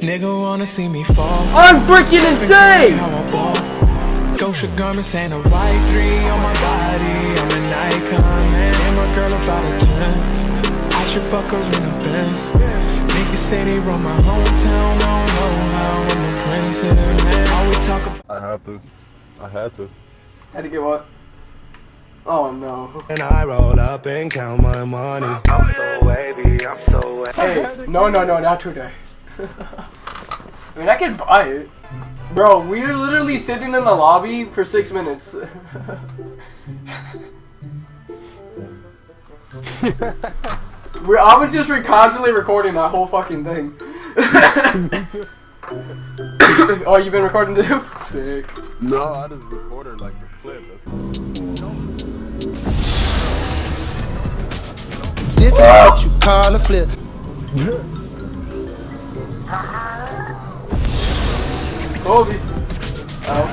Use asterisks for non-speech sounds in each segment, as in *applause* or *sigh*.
Nigga wanna see me fall. I'm freaking insane! How I. Gosha garments and a white three on my body. I'm an icon, man. And my girl about a 10. I should fuck her in a Benz. Niggas say they run my hometown. I don't know how I'm a prince here, man. All we talk about. I have to. I had to. Had to get what? Oh no. And I roll up and count my money. I'm so wavy, I'm so wavy. Hey, no, no, no, not today. I mean, I could buy it. Bro, we were literally sitting in the lobby for six minutes. *laughs* we I was just re constantly recording that whole fucking thing. *laughs* oh, you've been recording too? Sick. No, I just recorded like the clip. That's This is what you call a flip. *laughs* Kobe. Oh.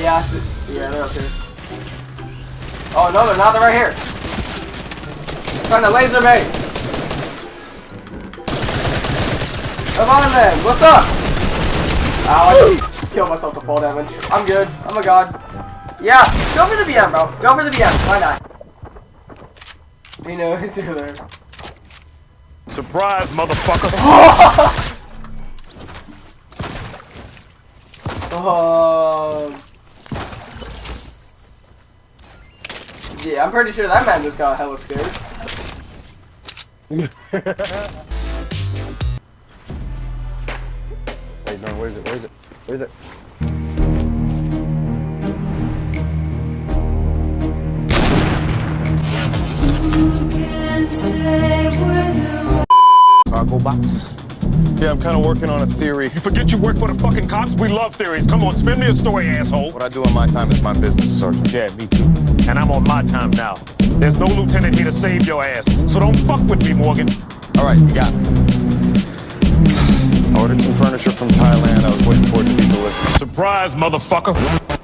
Yeah, I yeah, they're up here. Oh no, they're not. They're right here. Trying to laser me. Come on then. What's up? Ow, I just killed myself to fall damage. I'm good. I'm a god. Yeah, go for the BM, bro. Go for the BM. Why not? You know, over there. Surprise, motherfucker! *laughs* Um. Yeah, I'm pretty sure that man just got hella scared. Wait, no, where is it? Where is it? Where is it? Cargo box. Yeah, I'm kind of working on a theory. You forget you work for the fucking cops? We love theories. Come on, spin me a story, asshole. What I do on my time is my business, Sergeant. Yeah, me too. And I'm on my time now. There's no lieutenant here to save your ass. So don't fuck with me, Morgan. All right, you got me. I ordered some furniture from Thailand. I was waiting for it to be delivered. Surprise, motherfucker.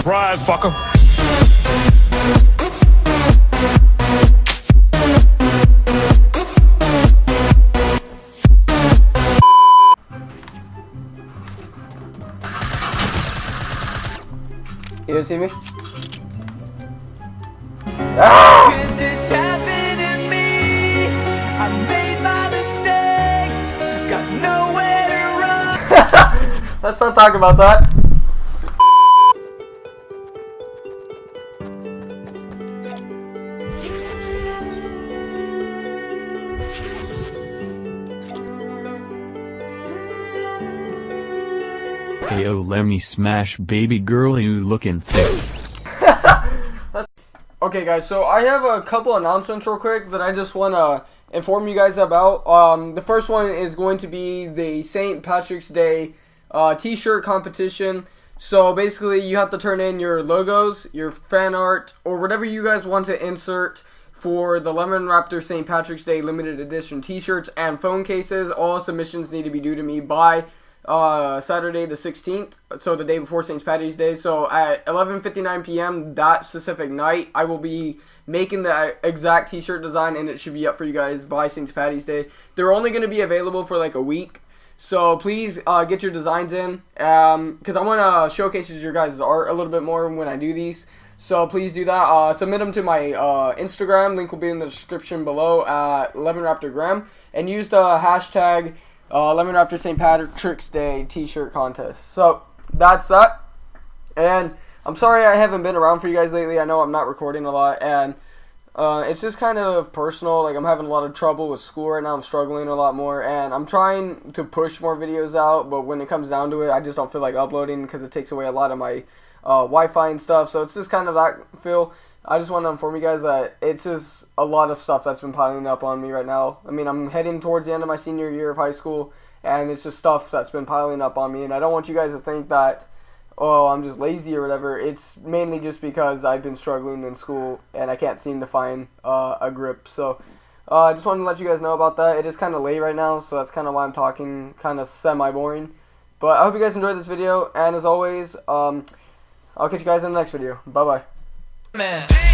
Surprise, fucker. You didn't see me? Ah! This happened to me. I made my mistakes. Got nowhere to run. *laughs* Let's not talk about that. Hey yo, let me smash baby girl you looking thick. *laughs* Okay, guys, so I have a couple announcements real quick that I just want to inform you guys about. Um, the first one is going to be the St. Patrick's Day uh, t-shirt competition. So basically, you have to turn in your logos, your fan art, or whatever you guys want to insert for the Lemon Raptor St. Patrick's Day limited edition t-shirts and phone cases. All submissions need to be due to me by uh, Saturday the 16th, so the day before St. Patty's Day. So at 11:59 p.m. that specific night, I will be making the exact T-shirt design, and it should be up for you guys by St. Patty's Day. They're only going to be available for like a week, so please uh, get your designs in, because I want to showcase your guys' art a little bit more when I do these. So please do that. Uh, submit them to my uh, Instagram. Link will be in the description below at Lemon Raptor Graham, and use the hashtag uh, Lemon Raptor St. Patrick's Day T-shirt contest. So that's that. And I'm sorry I haven't been around for you guys lately. I know I'm not recording a lot, and uh, it's just kind of personal. Like I'm having a lot of trouble with school right now. I'm struggling a lot more, and I'm trying to push more videos out. But when it comes down to it, I just don't feel like uploading because it takes away a lot of my uh, Wi-Fi and stuff. So it's just kind of that feel. I just want to inform you guys that it's just a lot of stuff that's been piling up on me right now. I mean, I'm heading towards the end of my senior year of high school, and it's just stuff that's been piling up on me. And I don't want you guys to think that, oh, I'm just lazy or whatever. It's mainly just because I've been struggling in school and I can't seem to find uh, a grip. So uh, I just wanted to let you guys know about that. It is kind of late right now, so that's kind of why I'm talking kind of semi-boring. But I hope you guys enjoyed this video, and as always, um, I'll catch you guys in the next video. Bye-bye. Man.